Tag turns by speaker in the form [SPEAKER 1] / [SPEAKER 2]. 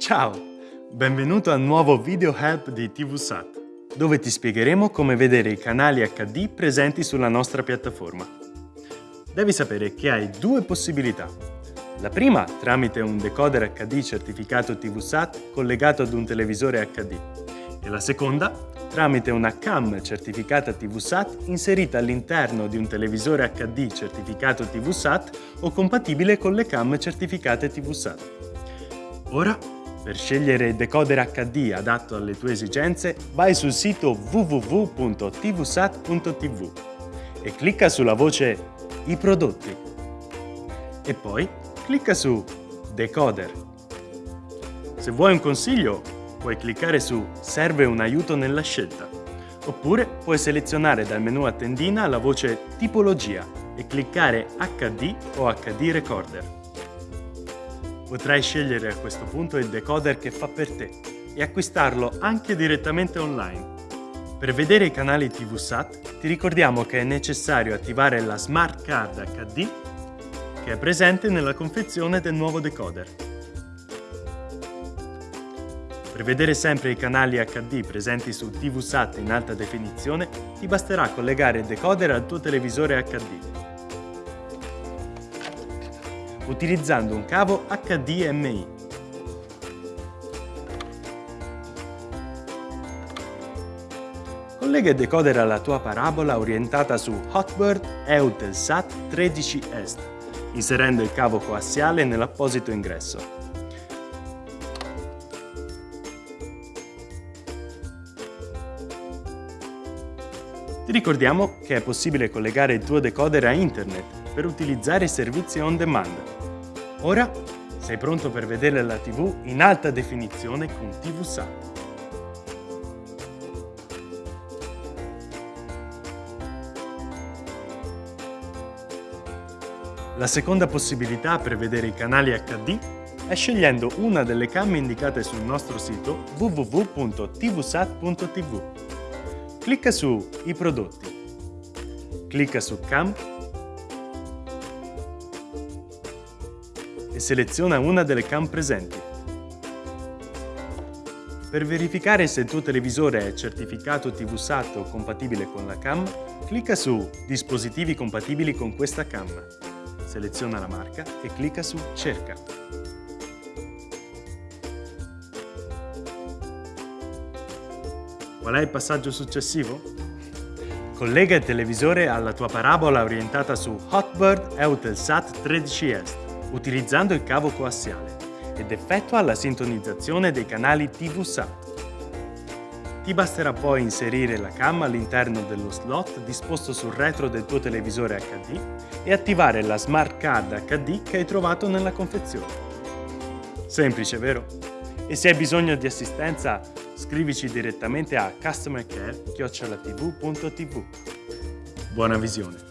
[SPEAKER 1] Ciao! Benvenuto al nuovo video help di TVSAT, dove ti spiegheremo come vedere i canali HD presenti sulla nostra piattaforma. Devi sapere che hai due possibilità. La prima tramite un decoder HD certificato TVSAT collegato ad un televisore HD e la seconda tramite una cam certificata TVSAT inserita all'interno di un televisore HD certificato TVSAT o compatibile con le cam certificate TVSAT. Ora per scegliere il decoder HD adatto alle tue esigenze, vai sul sito www.tvsat.tv e clicca sulla voce I prodotti. E poi clicca su Decoder. Se vuoi un consiglio, puoi cliccare su Serve un aiuto nella scelta. Oppure puoi selezionare dal menu a tendina la voce Tipologia e cliccare HD o HD Recorder. Potrai scegliere a questo punto il decoder che fa per te e acquistarlo anche direttamente online. Per vedere i canali TVSAT ti ricordiamo che è necessario attivare la Smart Card HD che è presente nella confezione del nuovo decoder. Per vedere sempre i canali HD presenti su TVSAT in alta definizione ti basterà collegare il decoder al tuo televisore HD utilizzando un cavo HDMI. Collega il decoder alla tua parabola orientata su Hotbird Eutelsat 13 Est, inserendo il cavo coassiale nell'apposito ingresso. Ti ricordiamo che è possibile collegare il tuo decoder a internet per utilizzare i servizi on demand Ora sei pronto per vedere la TV in alta definizione con TVSAT. La seconda possibilità per vedere i canali HD è scegliendo una delle cam indicate sul nostro sito www.tvsat.tv. Clicca su I prodotti. Clicca su Cam e seleziona una delle cam presenti. Per verificare se il tuo televisore è certificato TVSAT o compatibile con la cam, clicca su Dispositivi compatibili con questa cam. Seleziona la marca e clicca su Cerca. Qual è il passaggio successivo? Collega il televisore alla tua parabola orientata su Hotbird Eutelsat 13 Est utilizzando il cavo coassiale ed effettua la sintonizzazione dei canali TV-SAT. Ti basterà poi inserire la cam all'interno dello slot disposto sul retro del tuo televisore HD e attivare la Smart Card HD che hai trovato nella confezione. Semplice, vero? E se hai bisogno di assistenza, scrivici direttamente a customercare.tv.tv. Buona visione!